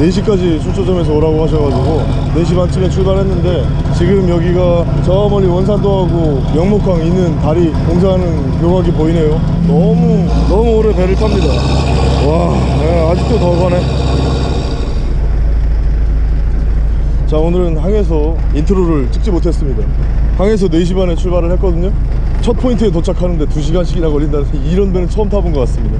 안녕하세요 4시까지 출조점에서 오라고 하셔가지고 4시 반쯤에 출발했는데 지금 여기가 저 멀리 원산도하고 영목항 있는 다리 공사하는 교각이 보이네요. 너무 너무 오래 배를 탑니다. 와 예, 아직도 더 가네. 자 오늘은 항에서 인트로를 찍지 못했습니다. 항에서 4시 반에 출발을 했거든요. 첫 포인트에 도착하는데 2시간씩이나 걸린다는 이런 배는 처음 타본 것 같습니다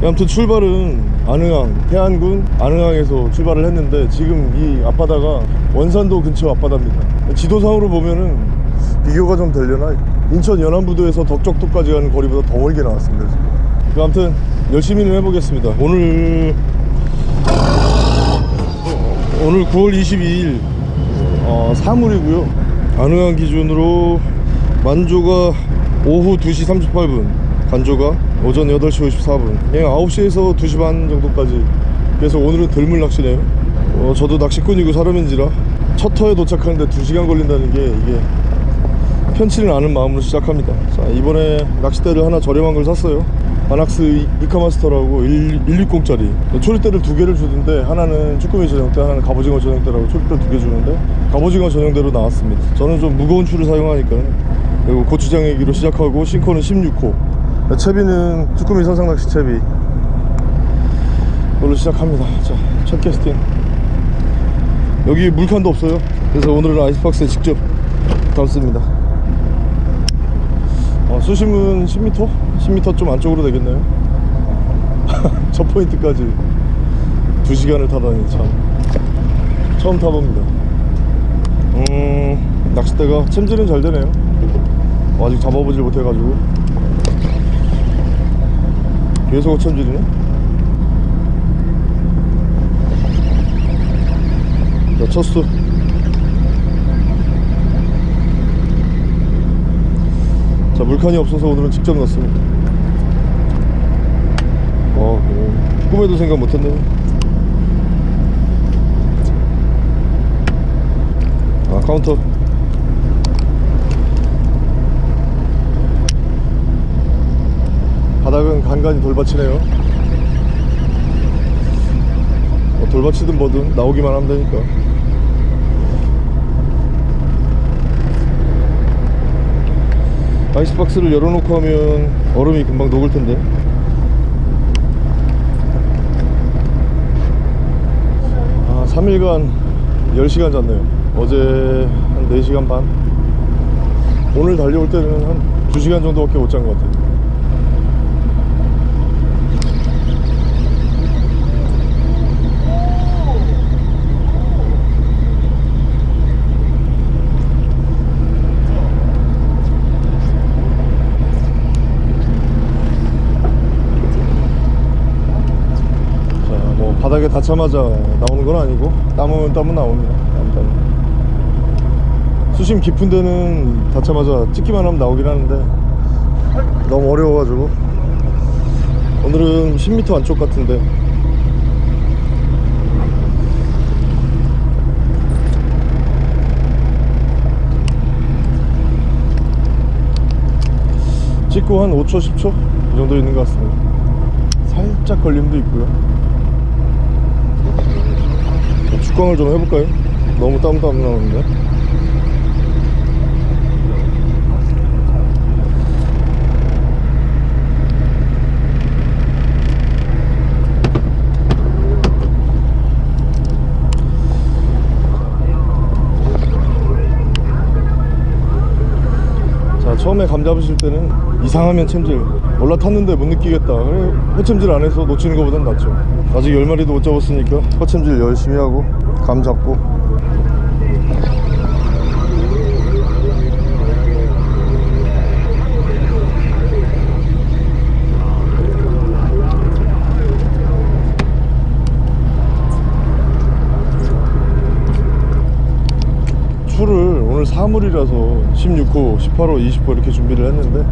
아무튼 출발은 안흥항 해안군 안흥항에서 출발을 했는데 지금 이 앞바다가 원산도 근처 앞바다입니다. 지도상으로 보면은 비교가 좀 되려나? 인천 연안부두에서 덕적도까지 가는 거리보다 더 멀게 나왔습니다 지금. 그 아무튼 열심히는 해보겠습니다. 오늘 오늘 9월 22일 어, 사물이고요. 안흥항 기준으로 만조가 오후 2시 38분 간조가 오전 8시 54분. 그냥 9시에서 2시 반 정도까지. 그래서 오늘은 덜물 낚시네요. 어, 저도 낚시꾼이고 사람인지라 첫 터에 도착하는데 2시간 걸린다는 게 이게 편치는 않은 마음으로 시작합니다. 자 이번에 낚싯대를 하나 저렴한 걸 샀어요. 바낙스 이카마스터라고 160짜리. 초리대를 두 개를 주던데 하나는 쭈꾸미 전용대 하나는 갑오징어 전용대라고 초리대 두 개 주는데 갑오징어 전용대로 나왔습니다. 저는 좀 무거운 줄을 사용하니까 그리고 고추장애기로 시작하고 싱커는 16호 채비는 쭈꾸미 선상낚시 채비. 이걸로 시작합니다. 자첫 캐스팅. 여기 물칸도 없어요. 그래서 오늘은 아이스박스에 직접 담습니다. 어, 수심은 10m? 10m 좀 안쪽으로 되겠네요. 첫 포인트까지. 2시간을 타다니 참. 처음 타봅니다. 음 낚싯대가 챔질은 잘 되네요. 어, 아직 잡아보질 못해가지고 계속 챔질이네? 자 첫수 자 물칸이 없어서 오늘은 직접 넣습니다. 어, 어 꿈에도 생각 못했네. 아 카운터 바닥은 간간히 돌밭이네요. 뭐 돌밭이든 뭐든 나오기만 하면 되니까. 아이스박스를 열어놓고 하면 얼음이 금방 녹을 텐데. 아 3일간 10시간 잤네요. 어제 한 4시간 반? 오늘 달려올 때는 한 2시간 정도밖에 못 잔 것 같아요 자, 뭐 바닥에 닿자마자 나오는 건 아니고 땀은 땀은 나옵니다. 땀, 땀. 수심 깊은 데는 닿자마자 찍기만 하면 나오긴 하는데 너무 어려워가지고. 오늘은 10m 안쪽 같은데. 찍고 한 5초 10초? 이 정도 있는 것 같습니다. 살짝 걸림도 있고요 자, 축광을 좀 해볼까요? 너무 안 나오는데? 자 처음에 감 잡으실 때는 이상하면 챔질. 올라탔는데 못 느끼겠다. 그래 허챔질 안 해서 놓치는 것보단 낫죠. 아직 10마리도 못 잡았으니까 허챔질 열심히 하고 감 잡고 추를 오늘 사물이라서 16호, 18호, 20호 이렇게 준비를 했는데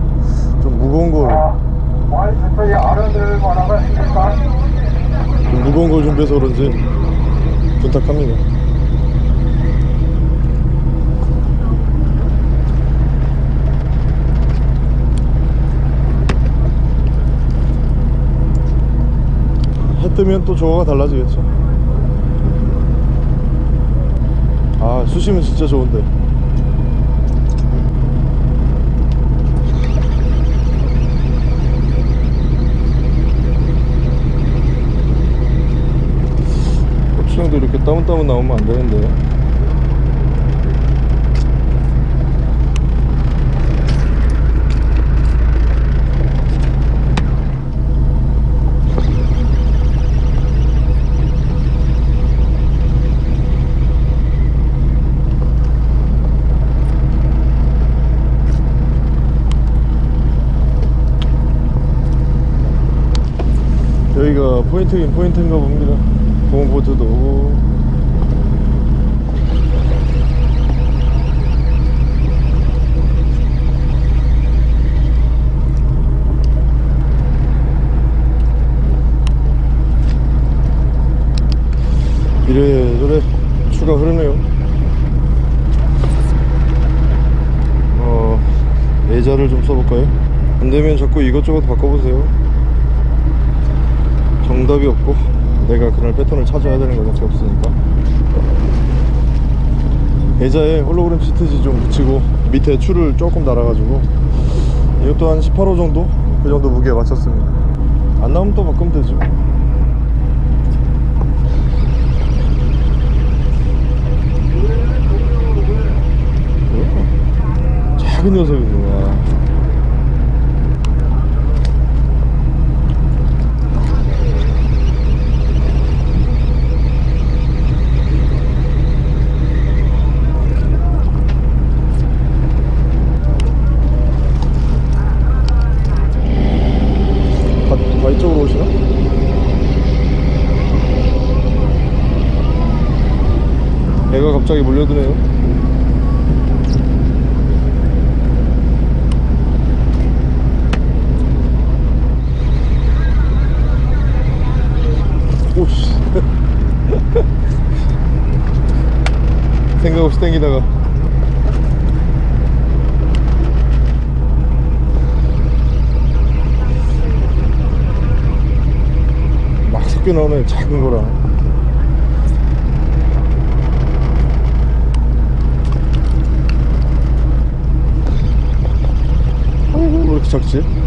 좀 무거운 걸 와이프의 아른들 뭐라고 했을까? 좀 무거운 걸 준비해서 그런지 부탁합니다. 해 뜨면 또 조화가 달라지겠죠. 아 수심은 진짜 좋은데 고추장도 이렇게 따문따문 나오면 안 되는데 여기가 포인트긴 포인트인가 봅니다. 공보트도 오고 이래저래 추가 흐르네요. 어 예자를 좀 써볼까요? 안되면 자꾸 이것저것 바꿔보세요. 정답이 없고 내가 그날 패턴을 찾아야 되는 것밖에 없으니까. 예자에 홀로그램 시트지 좀 붙이고 밑에 줄을 조금 달아가지고 이것도 한 18호 정도? 그 정도 무게에 맞췄습니다. 안 나오면 또 바꾸면 되죠 작은 녀석이구나 다, 다 이쪽으로 오시나? 애가 갑자기 몰려드네요 오씨 생각 없이 땡기다가 막 섞여 나오네 작은 거랑 아이고 왜 이렇게 작지?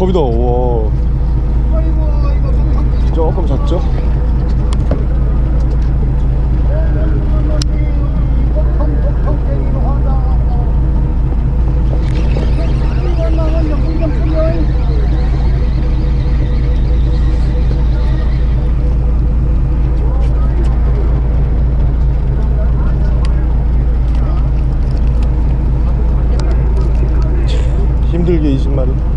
오 겁이다. 와 조금 작죠? 힘들게 20마리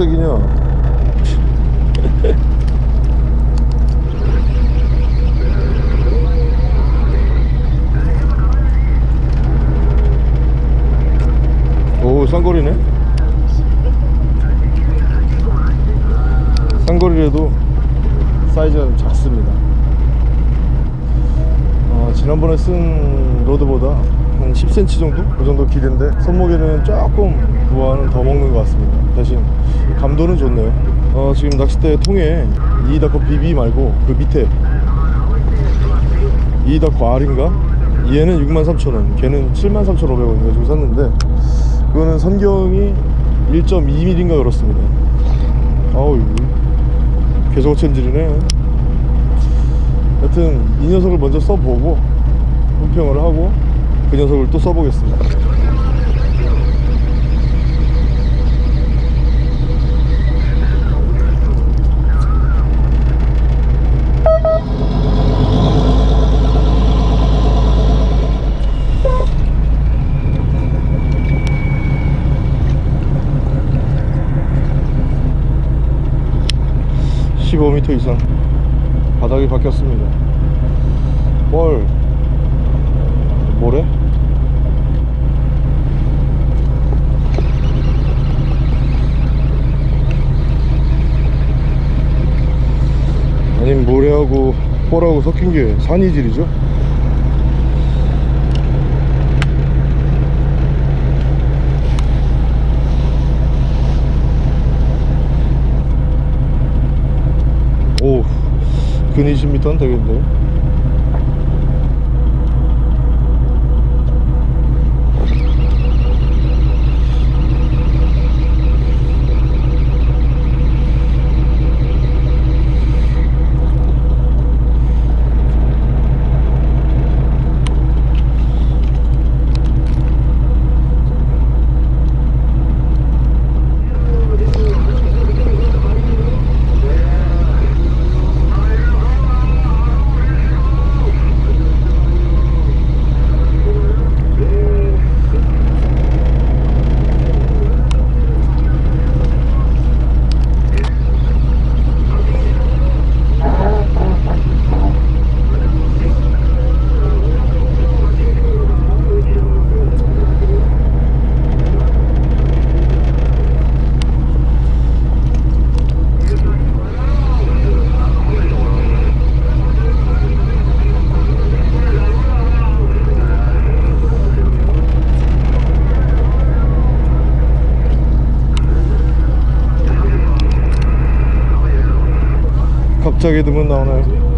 속색이냐 오 쌍거리네 쌍거리라도 사이즈가 좀 작습니다 어, 지난번에 쓴 로드보다 한 10cm 정도? 그 정도 길인데 손목에는 조금 부하는 더 먹는 것 같습니다 대신 감도는 좋네요 어, 지금 낚싯대 통에 이다커 BB 말고 그 밑에 이다커 R인가? 얘는 63,000원 걔는 73,500원 가지고 샀는데 그거는 선경이 1.2mm인가 그렇습니다 아우 계속 챔질이네 여튼 이 녀석을 먼저 써보고 품평을 하고 그 녀석을 또 써보겠습니다. (15m) 이상 바닥이 바뀌었습니다 뭘 모래? 산하고 섞인 게 산이질이죠 오, 근 20m는 되겠는데요? 갑자기 등은 나오나요?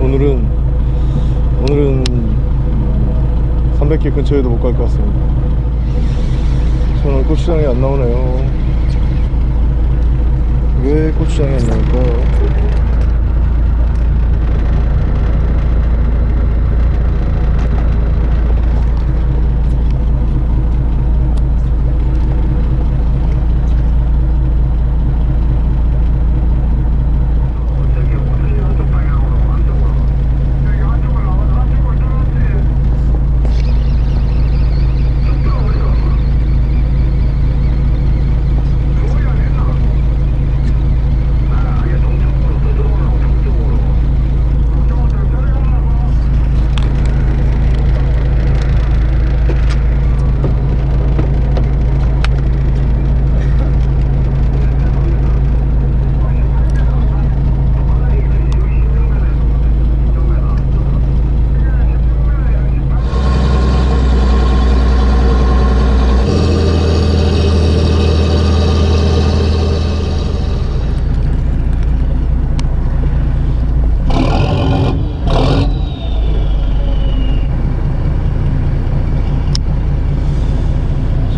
오늘은 오늘은 300개 근처에도 못 갈 것 같습니다. 저는 고추장이 안 나오네요. 왜 고추장이 안 나올까요?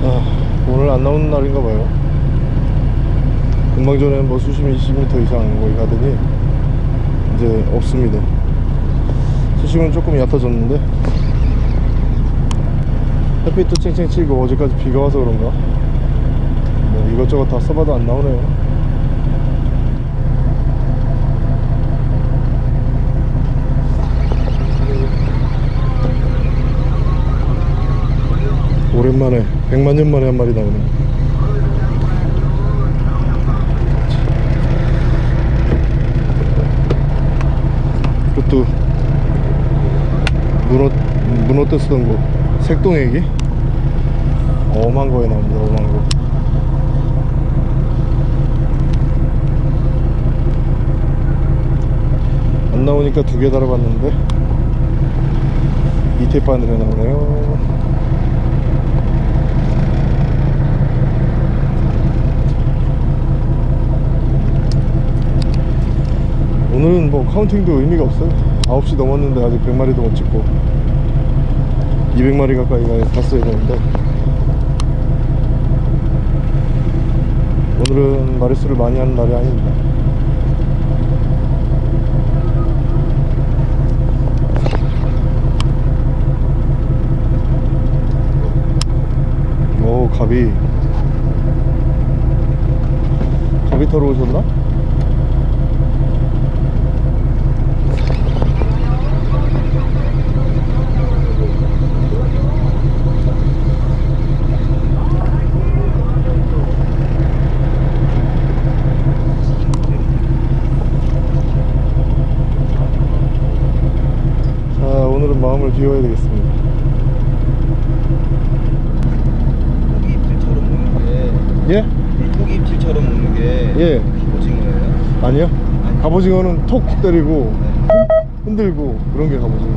자, 오늘 안 나오는 날인가 봐요. 금방 전에 뭐 수심이 20m 이상 거기 가더니 이제 없습니다. 수심은 조금 얕아졌는데 햇빛도 쨍쨍 치고 어제까지 비가 와서 그런가 뭐 이것저것 다 써봐도 안 나오네요. 오랜만에 100만 년 만에 한 마리 나오네 그것도 문어 문어 때 쓰던 거. 색동애기? 엄한 거에 나옵니다 엄한 거. 안 나오니까 두 개 달아봤는데. 이태 바늘에 나오네요 오늘은 뭐 카운팅도 의미가 없어요. 9시 넘었는데 아직 100마리도 못 찍고 200마리 가까이 가 갔어야 되는데. 오늘은 마리수를 많이 하는 날이 아닙니다. 오 가비 가비 타러 오셨나? 자 마음을 비워야 되겠습니다. 고기 입질처럼 먹는 게 예? 고기 입질처럼 먹는 게 예. 오징어예요? 아니요. 갑오징어는 톡 때리고 흔들고 그런 게 갑오징어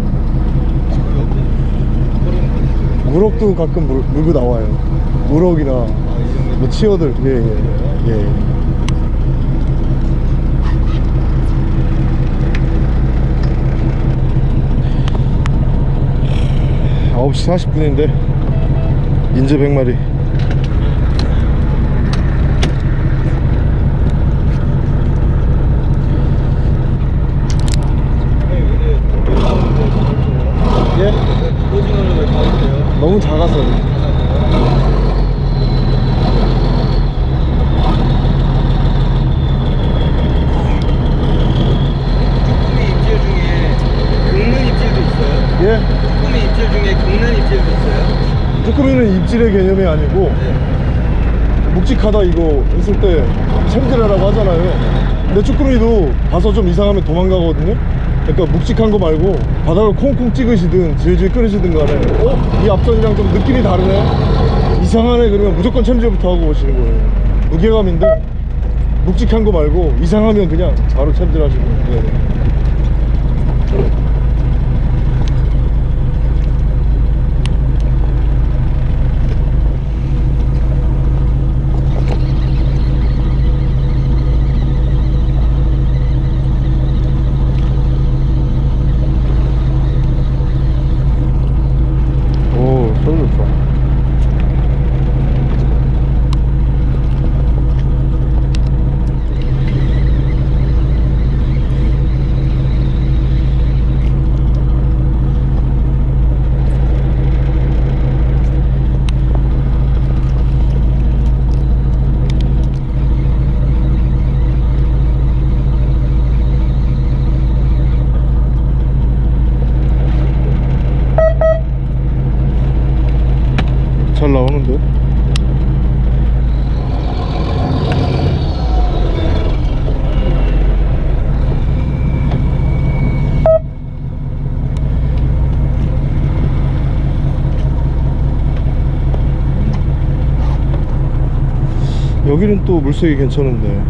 무럭도 가끔 물, 물고 나와요. 무럭이나 뭐 치어들. 예 예 예, 예. 아홉 시 40분인데 인제 100마리 예? 오징어는 왜 가있어요? 너무 작아서 쭈꾸미 입질 중에 긁는 입질도 있어요? 예? 쭈꾸미 입질 중에 긁는 입질도 있어요? 쭈꾸미는 입질의 아니고 묵직하다 이거 했을 때 챔질하라고 하잖아요. 근데 쭈꾸미도 봐서 좀 이상하면 도망가거든요. 그러니까 묵직한 거 말고 바닥을 콩콩 찍으시든 질질 끓이시든 간에 어? 이 앞선이랑 좀 느낌이 다르네? 이상하네 그러면 무조건 챔질부터 하고 오시는 거예요. 무게감인데 묵직한 거 말고 이상하면 그냥 바로 챔질 하시고 네. 오 소리 좋다 잘 나오는데 여기는 또 물색이 괜찮은데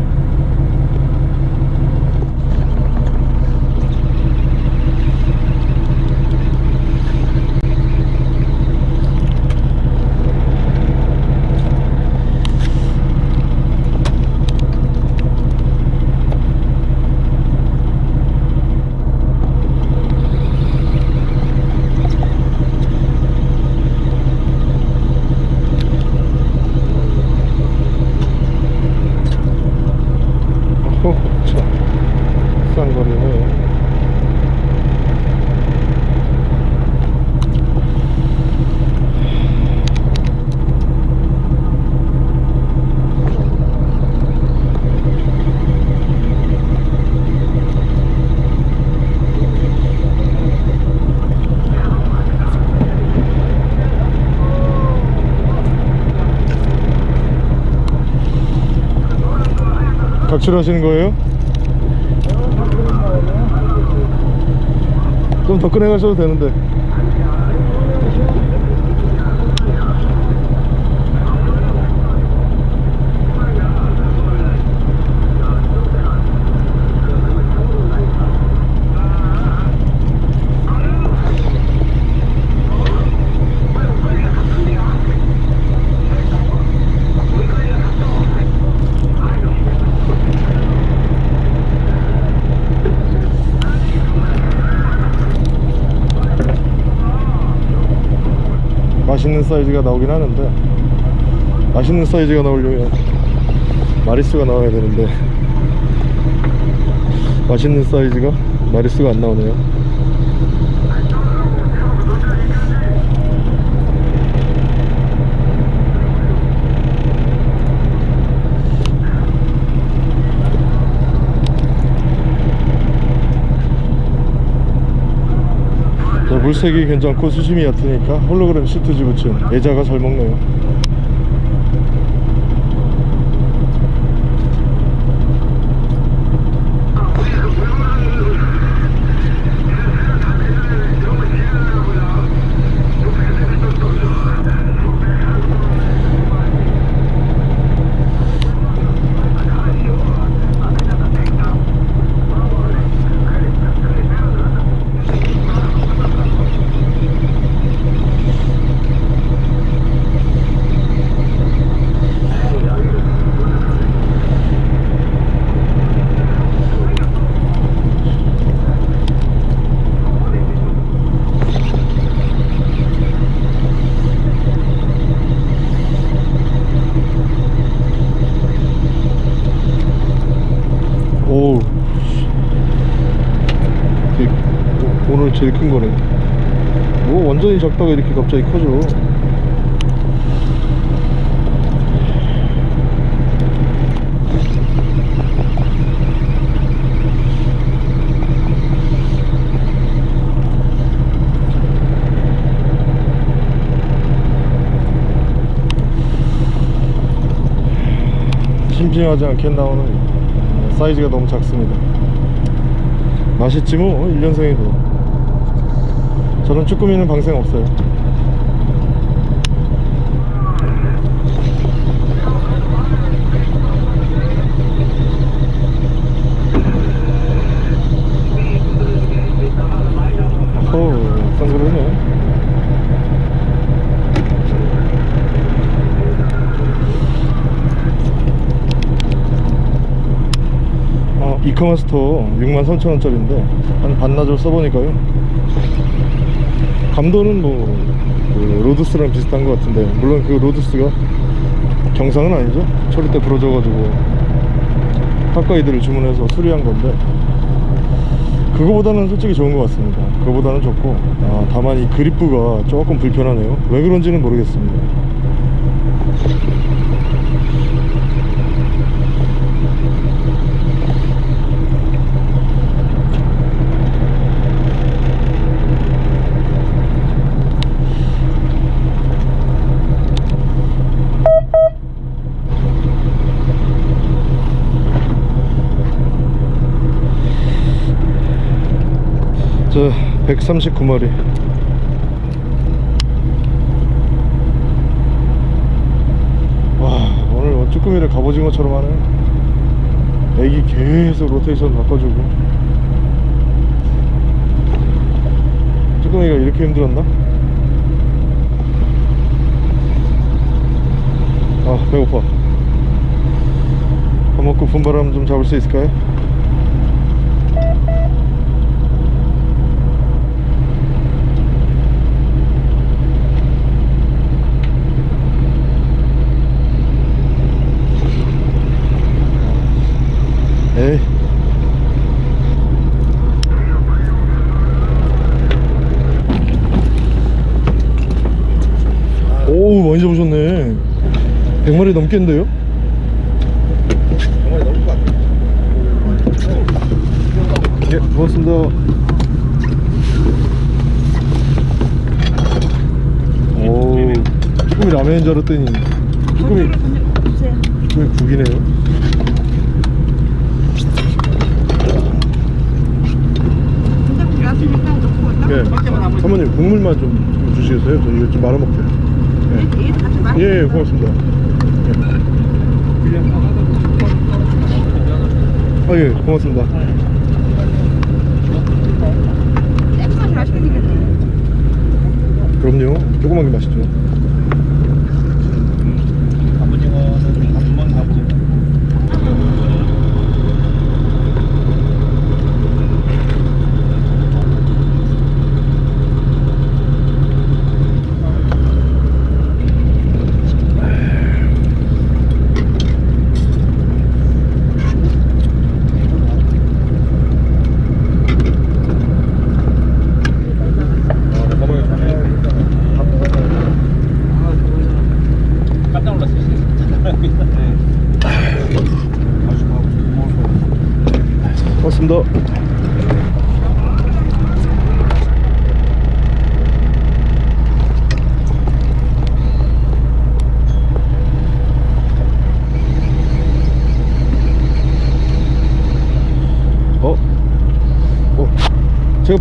어, 참 싼거리네 각출하시는 거예요? 좀 더 꺼내 가셔도 되는데 맛있는 사이즈가 나오긴 하는데 맛있는 사이즈가 나오려면 마리수가 나와야 되는데 맛있는 사이즈가 마리수가 안 나오네요 자, 물색이 괜찮고 수심이 얕으니까 홀로그램 시트 지 붙인 애자가 잘 먹네요 오 되게 오- 오늘 제일 큰 거네 뭐 완전히 작다가 이렇게 갑자기 커져. 심심하지 않게 나오는 사이즈가 너무 작습니다. 맛있지 뭐 1년생이고 저는 쭈꾸미는 방생 없어요. 어, 이커마스터 63,000원짜리인데 한 반나절 써보니까요 감도는 뭐 그 로드스랑 비슷한 것 같은데 물론 그 로드스가 경상은 아니죠? 처리 때 부러져가지고 핫가이드를 주문해서 수리한 건데 그거보다는 솔직히 좋은 것 같습니다. 그거보다는 좋고 아, 다만 이 그립부가 조금 불편하네요. 왜 그런지는 모르겠습니다 저 139마리 와 오늘 뭐 쭈꾸미를 갑오징어처럼 하네 애기 계속 로테이션 바꿔주고 쭈꾸미가 이렇게 힘들었나? 아 배고파 밥 먹고 분바람 좀 잡을 수 있을까요? 에이 오우 많이 잡으셨네 100마리 넘겠는데요? 100마리 넘을 것 같아요. 예 고맙습니다. 오 쭈꾸미 라면인 줄 알았더니 쭈꾸미 쭈꾸미 국이네요. 네 사모님 국물만 좀 주시겠어요? 저 이거 좀 말아먹게요. 예, 예 고맙습니다 아 예 고맙습니다 그럼요 조그만 게 맛있죠 갑오징어는 한번 갑오징어.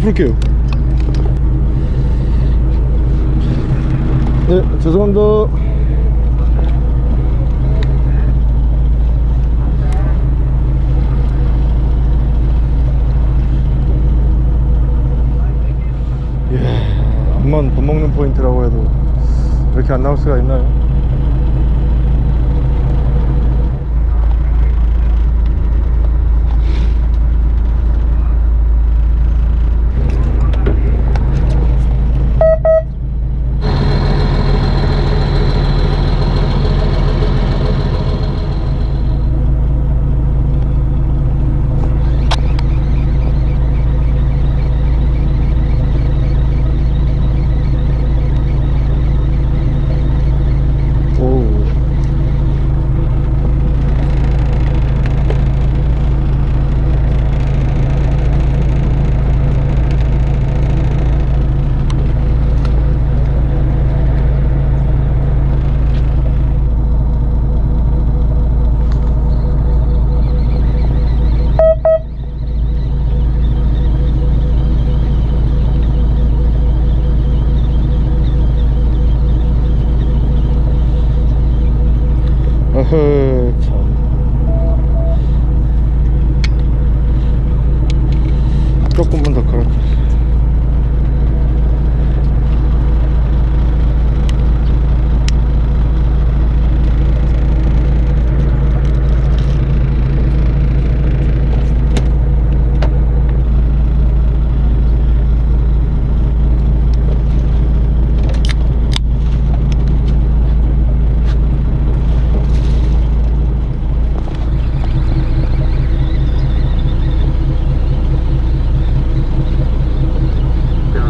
풀게요 네 죄송합니다 예, 암만 밥 먹는 포인트라고 해도 이렇게 안 나올 수가 있나요? 오우 어허 참 조금만 더 갈아 자,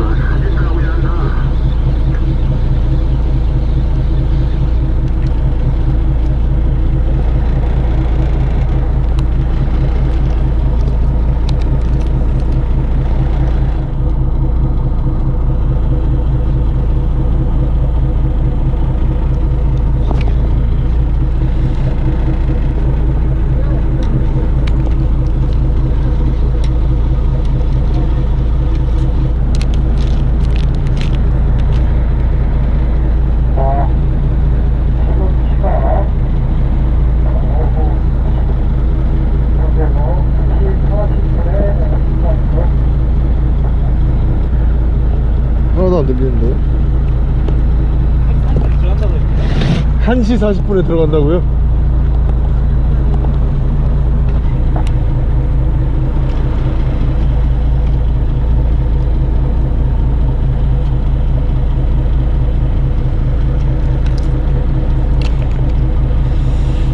지금 시각 오후 현재 뭐 2시 40분에 시간이고 하나도 안 들리는데 들어간다고 했는데 1시 40분에 들어간다고요?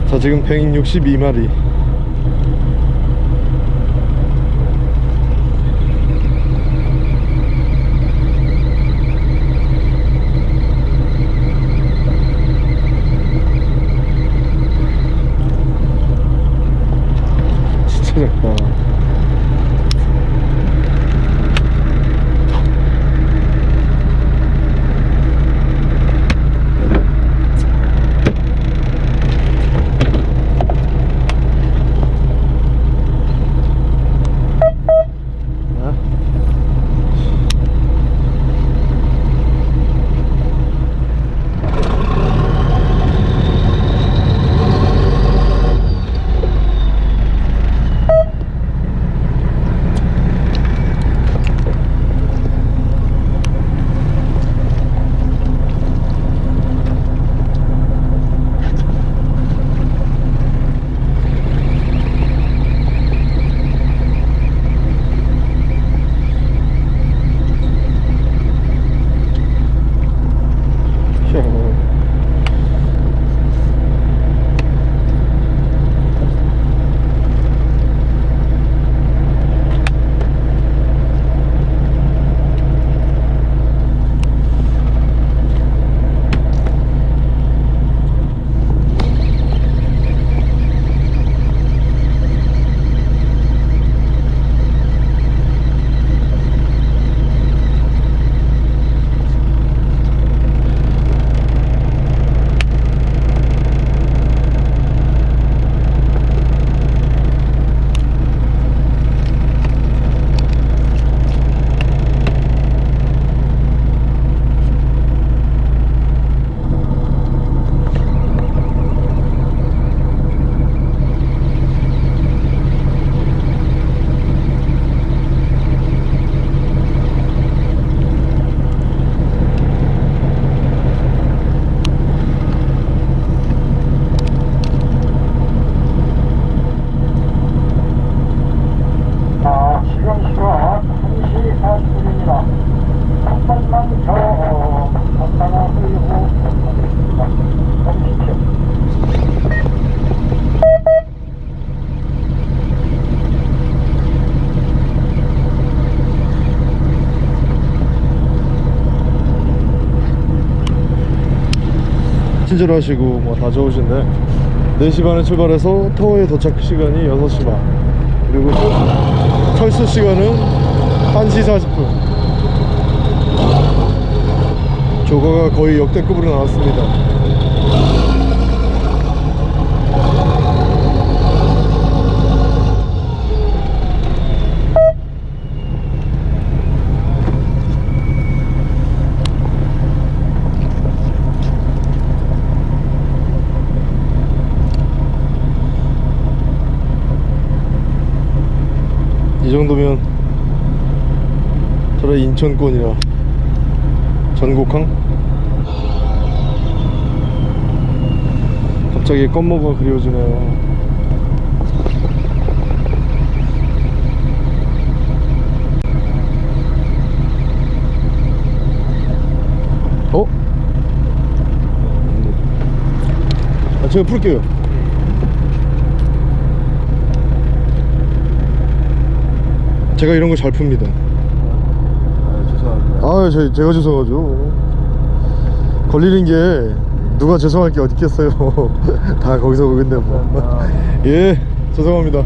자 지금 162마리 진 친절하시고 뭐 다 좋으신데 4시 반에 출발해서 터워에 도착 시간이 6시 반. 그리고 철- 철수 시간은 1시 40분. 조거가 거의 역대급으로 나왔습니다 이 정도면 저래 인천권이라 전국항? 갑자기 껌모가 그리워지네요. 어? 아, 제가 풀게요 제가 이런 거 잘 풉니다 아, 죄송합니다. 아, 제, 제가 죄송하죠. 걸리는 게 누가 죄송할 게 어디 있겠어요. 다 거기서 오겠네 뭐. 예, 죄송합니다.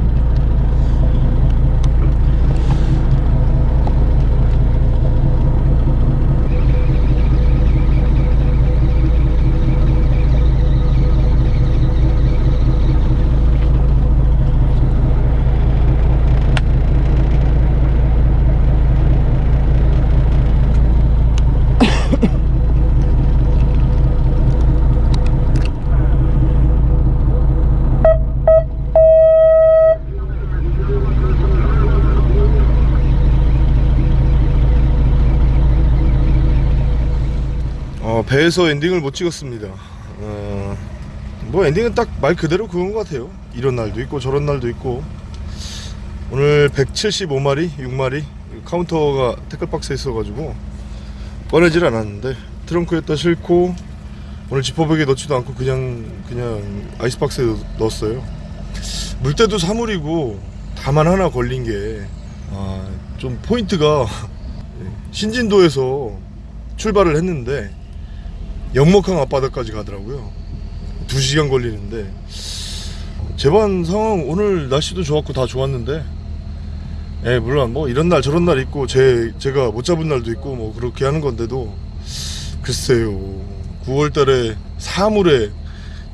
어, 배에서 엔딩을 못 찍었습니다. 어, 뭐 엔딩은 딱 말 그대로 그건 것 같아요. 이런 날도 있고 저런 날도 있고 오늘 175마리, 6마리 카운터가 태클박스에 있어가지고 꺼내질 않았는데 트렁크에다 싣고 오늘 지퍼백에 넣지도 않고 그냥 그냥 아이스박스에 넣- 넣었어요. 물때도 사물이고 다만 하나 걸린 게 아, 좀 포인트가 신진도에서 출발을 했는데 영목항 앞바다까지 가더라고요. 2시간 걸리는데 제반 상황 오늘 날씨도 좋았고 다 좋았는데 예, 물론 뭐 이런 날 저런 날 있고 제 제가 못 잡은 날도 있고 뭐 그렇게 하는 건데도 글쎄요. 9월 달에 사물에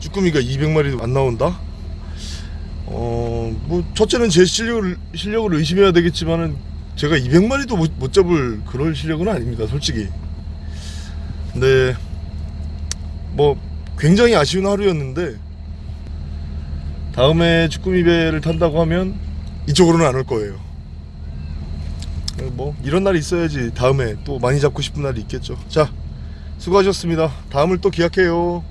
쭈꾸미가 200마리도 안 나온다? 어, 뭐 첫째는 제 실력을 실력을 의심해야 되겠지만은 제가 200마리도 못, 못 잡을 그럴 실력은 아닙니다, 솔직히. 근데 뭐 굉장히 아쉬운 하루였는데 다음에 쭈꾸미 배를 탄다고 하면 이쪽으로는 안 올 거예요. 뭐 이런 날이 있어야지 다음에 또 많이 잡고 싶은 날이 있겠죠. 자, 수고하셨습니다. 다음을 또 기약해요.